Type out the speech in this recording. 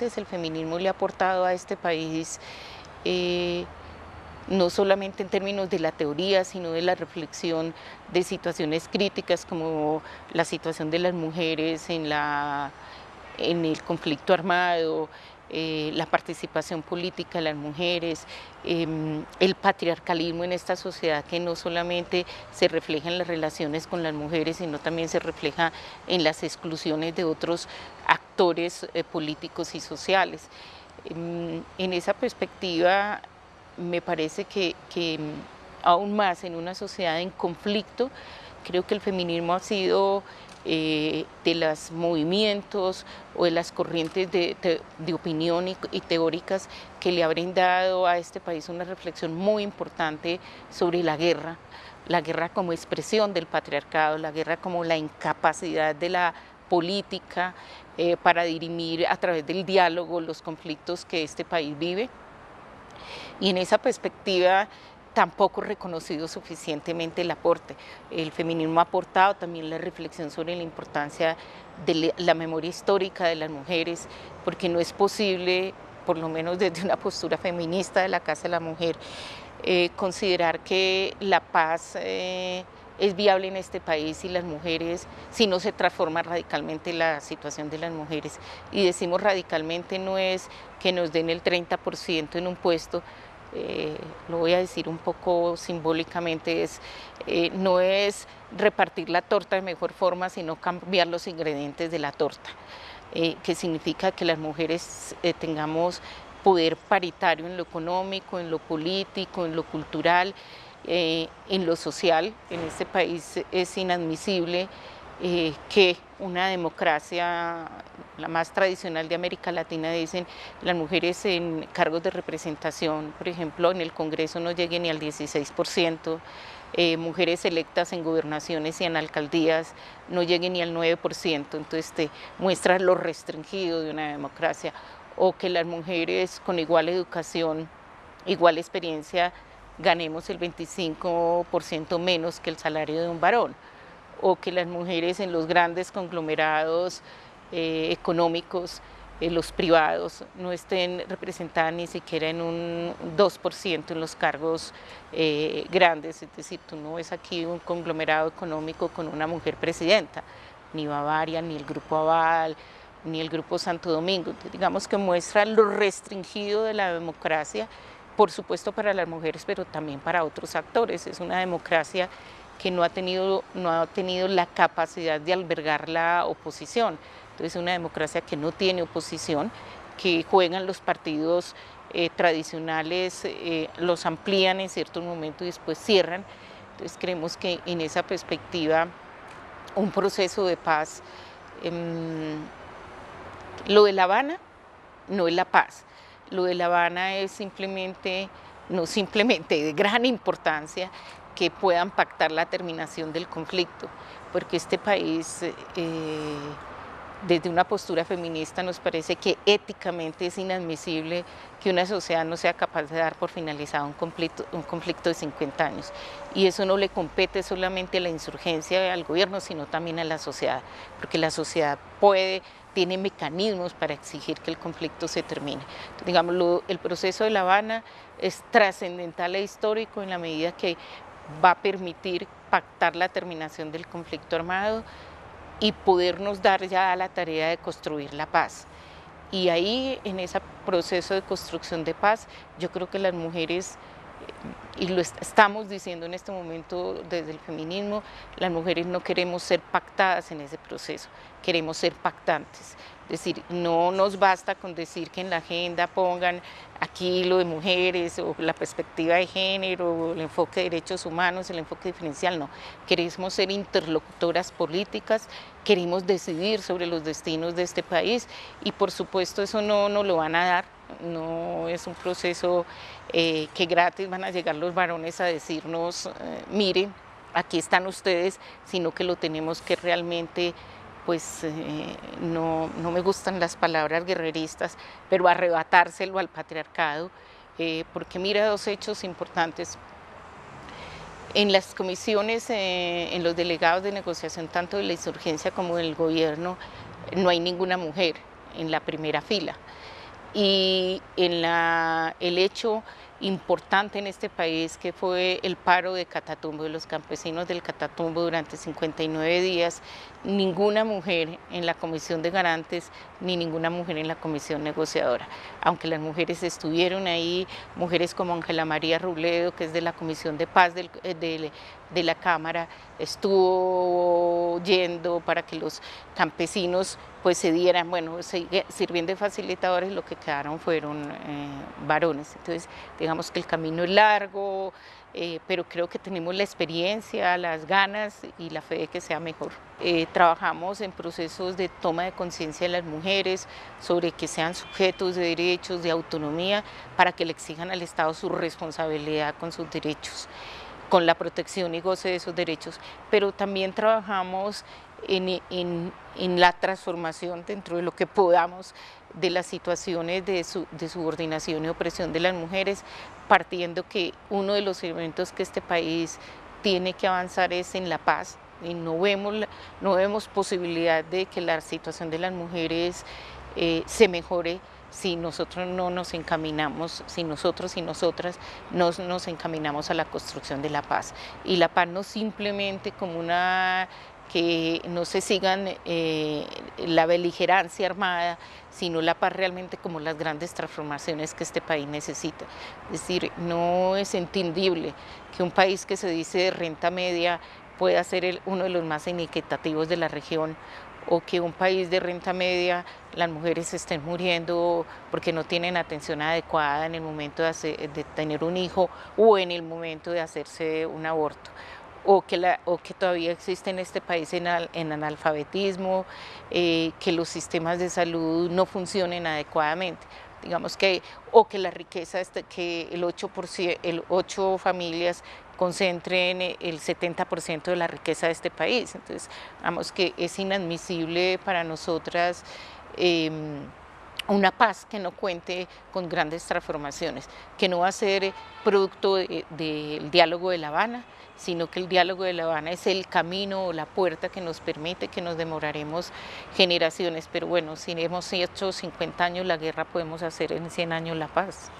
el feminismo le ha aportado a este país, eh, no solamente en términos de la teoría, sino de la reflexión de situaciones críticas como la situación de las mujeres en, la, en el conflicto armado, eh, la participación política de las mujeres, em, el patriarcalismo en esta sociedad que no solamente se refleja en las relaciones con las mujeres, sino también se refleja en las exclusiones de otros actores eh, políticos y sociales. Em, en esa perspectiva me parece que, que aún más en una sociedad en conflicto, creo que el feminismo ha sido eh, de los movimientos o de las corrientes de, opinión y, teóricas que le ha brindado a este país una reflexión muy importante sobre la guerra, la guerra como expresión del patriarcado, la guerra como la incapacidad de la política eh, para dirimir a través del diálogo los conflictos que este país vive. Y en esa perspectiva tampoco reconocido suficientemente el aporte. El feminismo ha aportado también la reflexión sobre la importancia de la memoria histórica de las mujeres, porque no es posible, por lo menos desde una postura feminista de la Casa de la Mujer, eh, considerar que la paz eh, es viable en este país y las mujeres, si no se transforma radicalmente la situación de las mujeres. Y decimos radicalmente no es que nos den el 30% en un puesto, eh, lo voy a decir un poco simbólicamente, es, eh, no es repartir la torta de mejor forma, sino cambiar los ingredientes de la torta, eh, que significa que las mujeres tengamos poder paritario en lo económico, en lo político, en lo cultural, en lo social. En este país es inadmisible que una democracia, la más tradicional de América Latina, dicen las mujeres en cargos de representación, por ejemplo, en el Congreso no lleguen ni al 16%, eh, mujeres electas en gobernaciones y en alcaldías no lleguen ni al 9%, entonces te muestra lo restringido de una democracia, o que las mujeres con igual educación, igual experiencia, ganemos el 25% menos que el salario de un varón o que las mujeres en los grandes conglomerados eh, económicos, eh, los privados, no estén representadas ni siquiera en un 2% en los cargos eh, grandes, es decir, tú no ves aquí un conglomerado económico con una mujer presidenta, ni Bavaria, ni el Grupo Aval, ni el Grupo Santo Domingo, digamos que muestra lo restringido de la democracia, por supuesto para las mujeres, pero también para otros actores, es una democracia que no ha tenido, no ha tenido la capacidad de albergar la oposición. Entonces es una democracia que no tiene oposición, que juegan los partidos eh, tradicionales, eh, los amplían en ciertos momentos y después cierran. Entonces creemos que en esa perspectiva un proceso de paz, em, lo de La Habana no es la paz, lo de La Habana es simplemente, no simplemente de gran importancia, que puedan pactar la terminación del conflicto, porque este país, eh, desde una postura feminista, nos parece que éticamente es inadmisible que una sociedad no sea capaz de dar por finalizado un conflicto, un conflicto de 50 años. Y eso no le compete solamente a la insurgencia al gobierno, sino también a la sociedad, porque la sociedad puede tiene mecanismos para exigir que el conflicto se termine. digamos, el proceso de La Habana es trascendental e histórico en la medida que va a permitir pactar la terminación del conflicto armado y podernos dar ya la tarea de construir la paz. Y ahí, en ese proceso de construcción de paz, yo creo que las mujeres, y lo estamos diciendo en este momento desde el feminismo, las mujeres no queremos ser pactadas en ese proceso, queremos ser pactantes. Es decir, no nos basta con decir que en la agenda pongan aquí lo de mujeres o la perspectiva de género, o el enfoque de derechos humanos, el enfoque diferencial, no. Queremos ser interlocutoras políticas, queremos decidir sobre los destinos de este país y por supuesto eso no nos lo van a dar, no es un proceso eh, que gratis van a llegar los varones a decirnos, eh, miren, aquí están ustedes, sino que lo tenemos que realmente pues eh, no, me gustan las palabras guerreristas, pero arrebatárselo al patriarcado, eh, porque mira dos hechos importantes. En las comisiones, en los delegados de negociación, tanto de la insurgencia como del gobierno, no hay ninguna mujer. en la primera fila. Y en la, el hecho importante en este país que fue el paro de Catatumbo, de los campesinos del Catatumbo durante 59 días, ninguna mujer en la comisión de garantes ni ninguna mujer en la comisión negociadora. Aunque las mujeres estuvieron ahí, mujeres como Ángela María Rubledo, que es de la Comisión de Paz eh, de la Cámara, estuvo yendo para que los campesinos pues se dieran, bueno, sirviendo de facilitadores, lo que quedaron fueron eh, varones. Entonces, digamos que el camino es largo, eh, pero creo que tenemos la experiencia, las ganas y la fe de que sea mejor. Eh, trabajamos en procesos de toma de conciencia de las mujeres sobre que sean sujetos de derechos, de autonomía, para que le exijan al Estado su responsabilidad con sus derechos con la protección y goce de esos derechos, pero también trabajamos en, la transformación dentro de lo que podamos de las situaciones de, subordinación y opresión de las mujeres, partiendo que uno de los elementos que este país tiene que avanzar es en la paz, y no vemos, no posibilidad de que la situación de las mujeres eh, se mejore si nosotros no nos encaminamos, si nosotros y nosotras no nos encaminamos a la construcción de la paz. Y la paz no simplemente como una que no se sigan eh, la beligerancia armada, sino la paz realmente como las grandes transformaciones que este país necesita. Es decir, no es entendible que un país que se dice de renta media pueda ser uno de los más inequitativos de la región o que un país de renta media las mujeres estén muriendo porque no tienen atención adecuada en el momento de, tener un hijo o en el momento de hacerse un aborto o que, o que todavía existe en este país en, analfabetismo, eh, que los sistemas de salud no funcionen adecuadamente. Digamos que, o que la riqueza, que el 8%, el 8 familias concentren el 70% de la riqueza de este país. Entonces, digamos que es inadmisible para nosotras em, una paz que no cuente con grandes transformaciones, que no va a ser producto del diálogo de La Habana, sino que el diálogo de La Habana es el camino o la puerta que nos permite que nos demoraremos generaciones, pero bueno, si hemos hecho 50 años la guerra, podemos hacer en 100 años la paz.